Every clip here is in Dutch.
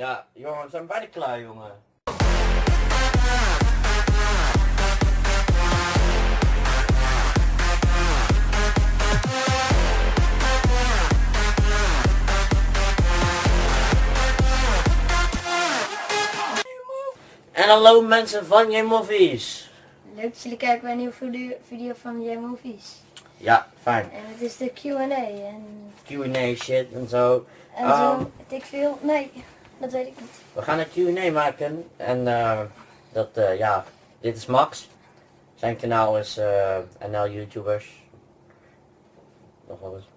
Ja, jongen, we zijn bijna klaar, jongen. En hallo mensen van J-Movies. Leuk dat jullie kijken bij een nieuwe video, van J-Movies. Ja, fijn. En het is de Q&A en, Q&A shit en zo. en Ehm. zo. weet Ik veel, nee, dat weet ik niet. We gaan een Q&A maken en eh, dat, eh, ja, dit is Max. Zijn kanaal is eh, NL YouTubers. Nog wel eens.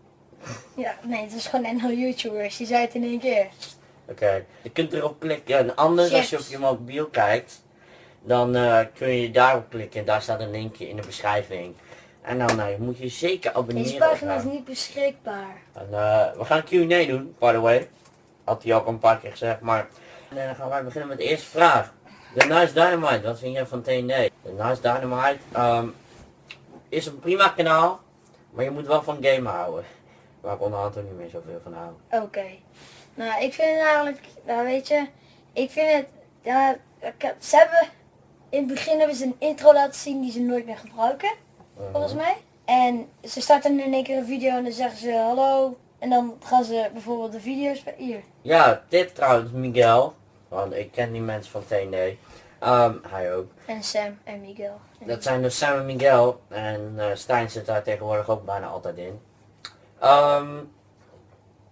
Ja, nee, het is gewoon NL YouTubers, je zei het in één keer. Oké, je kunt erop klikken en anders als je op je mobiel kijkt, dan kun je daarop klikken. Daar staat een linkje in de beschrijving. En dan eh, moet je zeker abonneren. Deze pagina is haar. niet beschikbaar. En, we gaan een Q&A doen, by the way. Had hij ook een paar keer gezegd, maar... En dan gaan wij beginnen met de eerste vraag. De Nice Dynamite, wat vind jij van TND? De Nice Dynamite ehm, is een prima kanaal, maar je moet wel van gamen houden. Waar ik onderhand ook niet meer zoveel van hou. Oké. Nou, ik vind het eigenlijk, nou weet je, ik vind het, ja, ik heb- ze hebben, in het begin hebben ze een intro laten zien die ze nooit meer gebruiken, volgens mij. En ze starten in één keer een video en dan zeggen ze hallo. En dan gaan ze bijvoorbeeld de video's bij hier. Ja, dit trouwens Miguel. Want ik ken die mensen van TND. Ehm, hij ook. En Sam en Miguel. Dat zijn dus Sam en Miguel. En eh, Stijn zit daar tegenwoordig ook bijna altijd in. Ehm,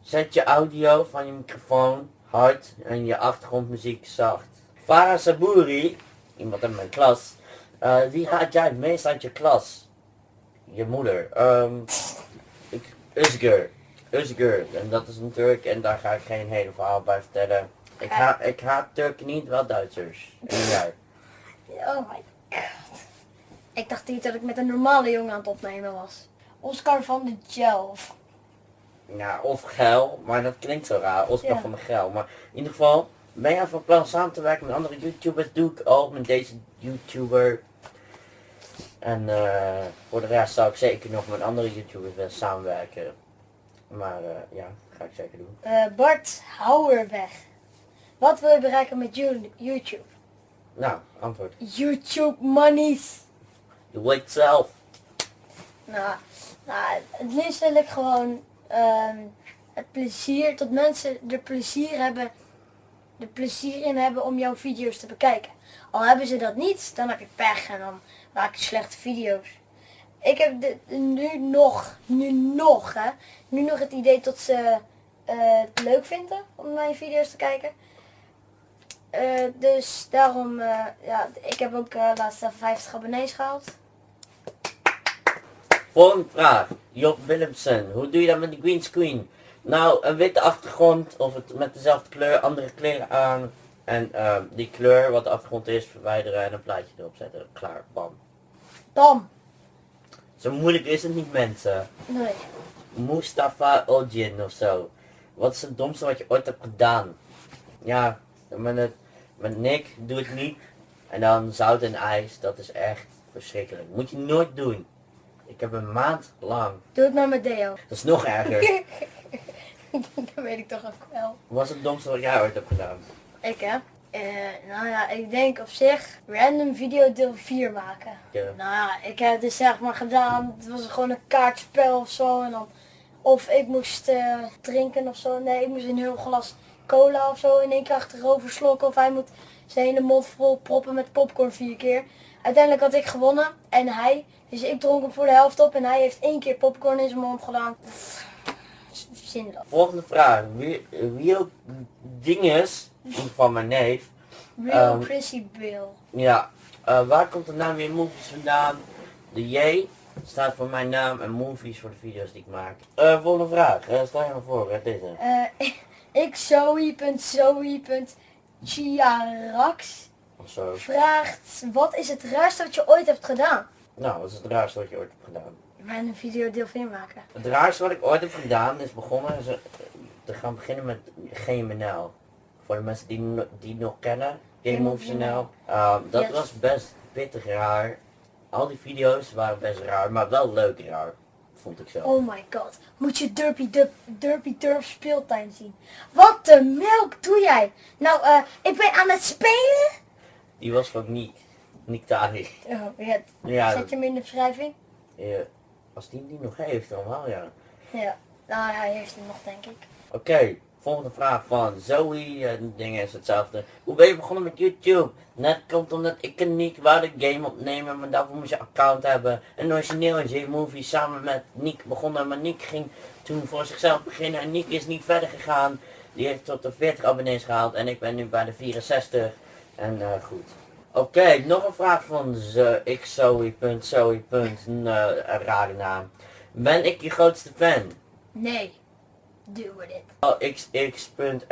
zet je audio van je microfoon hard en je achtergrondmuziek zacht. Farah Saburi, iemand in mijn klas. eh, wie haat jij het meest uit je klas? Je moeder. Ehm ik, Özgür. Özgür. En dat is een Turk en daar ga ik geen hele verhaal bij vertellen. Ik, ha ik haat Turken niet, wel Duitsers. En jij? Oh my god. Ik dacht niet dat ik met een normale jongen aan het opnemen was. Oscar van de Gel. Ja, of geil, maar dat klinkt zo raar, Oscar Ja. van de geil. Maar in ieder geval, ben jij van plan samen te werken met andere YouTubers? Doe ik ook met deze YouTuber. En eh, voor de rest zou ik zeker nog met andere YouTubers willen samenwerken. Maar eh, ja, ga ik zeker doen. Eh, Bart Houwerweg. Wat wil je bereiken met You- YouTube? Nou, antwoord. YouTube monies. Je weet zelf. Nou, nou, het liefst wil ik gewoon ehm, het plezier, dat mensen er plezier hebben, er plezier in hebben om jouw video's te bekijken. Al hebben ze dat niet, dan heb je pech en dan maak je slechte video's. Ik heb nu nog, nu nog, hè, nu nog het idee dat ze eh, het leuk vinden om mijn video's te kijken. Eh, dus daarom, eh, ja, ik heb ook laatst even 50 abonnees gehaald. Volgende vraag. Job Willemsen. Hoe doe je dat met de green screen? Nou, een witte achtergrond of het met dezelfde kleur, andere kleren aan. En die kleur wat de achtergrond is verwijderen en een plaatje erop zetten. Klaar, bam. Bam! Zo moeilijk is het niet mensen. Nee. Mustafa Ojin of zo. Wat is het domste wat je ooit hebt gedaan? Ja, met, het, met Nick doe het niet. En dan zout en ijs, dat is echt verschrikkelijk. Moet je nooit doen. Ik heb een maand lang. Doe het maar met Deo. Dat is nog erger. dat weet ik toch ook wel. Wat is het domste wat jij ooit hebt gedaan? Ik hè? Eh, nou ja, ik denk op zich random video deel 4 maken. Ja. Nou ja, ik heb het zeg maar gedaan. Het was gewoon een kaartspel of zo. En dan, of ik moest eh, drinken of zo. Nee, ik moest een heel glas cola of zo in één keer achterover slokken. Of hij moet zijn hele mond vol proppen met popcorn vier keer. Uiteindelijk had ik gewonnen en hij. Dus ik dronk hem voor de helft op en hij heeft één keer popcorn in zijn mond gedaan. Pff, Volgende vraag. Wie, wie ook dinges, geval mijn neef. Real Prissy Bill. Ja, eh, waar komt de naam weer movies vandaan? De J staat voor mijn naam en movies voor de video's die ik maak. Eh, volgende vraag. Eh, stel je maar voor, hè, deze. Eh, ik Zoe.zoe.chiarax vraagt, wat is het raarste wat je ooit hebt gedaan? Nou, wat is het raarste wat je ooit hebt gedaan? Een video deel 4 maken. Het raarste wat ik ooit heb gedaan is begonnen is, eh, te gaan beginnen met GMNL. Voor de mensen die, die nog kennen, Game of NL. Ehm, dat Yes. was best pittig raar. Al die video's waren best raar, maar wel leuk raar. vond ik zo. Oh my god. Moet je Derpy, Derp, Derpy Derp speeltuin zien. Wat de melk doe jij? Nou, eh, ik ben aan het spelen. Die was van Niek. Niek Tari. Oh, ja. Ja, Zet je hem in de beschrijving? eh, als die die nog heeft, dan wel ja. Ja. Nou, hij heeft hem nog, denk ik. Oké, volgende vraag van Zoe. En ding is hetzelfde. Hoe ben je begonnen met YouTube? Net komt omdat ik en Niek wou de game opnemen, maar daarvoor moest je account hebben. En origineel is J-Movie samen met Niek begonnen, maar Niek ging toen voor zichzelf beginnen en Niek is niet verder gegaan. Die heeft tot de 40 abonnees gehaald en ik ben nu bij de 64. En eh, goed. Oké, nog een vraag van Een eh, een rare naam. Ben ik je grootste fan? Nee. Doen we dit. Oh, xx.r.r.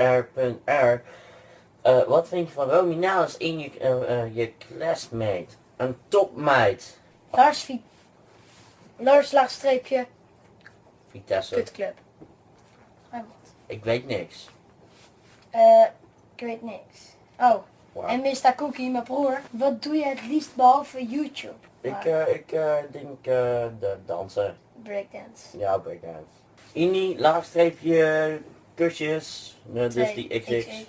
Eh, wat vind je van Romy Nou als in je, eh, je classmate? Een topmeid. Lars, Vi Lars laagstreepje, Vitesse. kutclub. Wat? Ik weet niks. Eh, ik weet niks. Oh, Wauw. en Mr. Cookie, mijn broer. Wat doe je het liefst behalve YouTube? Ik, eh, ik denk eh, de dansen. breakdance. Ja, breakdance. Ini, laagstreepje, kusjes. Dus die XX. Lang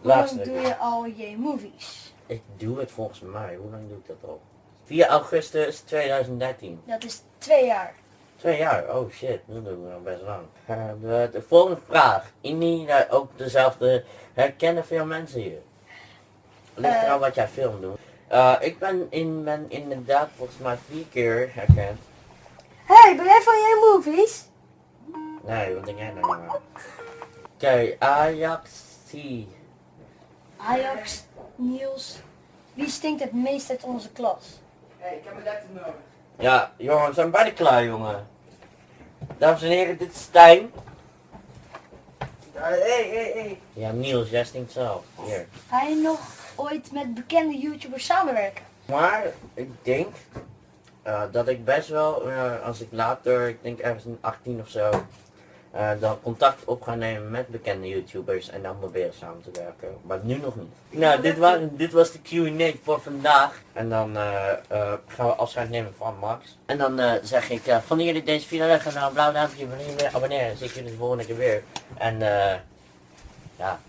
Laagstreepje. doe je al je movies? Ik doe het volgens mij. Hoe lang doe ik dat al? 4 augustus 2013. Dat is twee jaar. Twee jaar, oh shit, dat doen we al best lang. De, de volgende vraag. Inni, eh, ook dezelfde. Herkennen veel mensen hier? Ligt Eh. eraan wat jij film doet. Eh, ik ben, in, ben inderdaad volgens mij vier keer herkend. Hey, ben jij van je movies? Nee, wat denk jij nou maar? Oké, Ajax C. Ajax, Niels. Wie stinkt het meest uit onze klas? Hey, ik heb mijn laptop nodig. Ja, jongen, we zijn bijna klaar, jongen. Dames en heren, dit is Stijn. Hé, hé, hé. Ja, Niels, jij stinkt zelf. Hier. Ga je nog ooit met bekende YouTubers samenwerken? Maar ik denk eh, dat ik best wel, eh, als ik later, ik denk ergens in 18 of zo, eh, dan contact op ga nemen met bekende YouTubers en dan proberen samen te werken. Maar nu nog niet. Nou, dit, wa dit was de Q&A voor vandaag. En dan gaan we afscheid nemen van Max. En dan zeg ik, vonden jullie deze video leuk? Ga nou een blauw duimpje, abonneren. Dan zie ik jullie de volgende keer weer. En ja,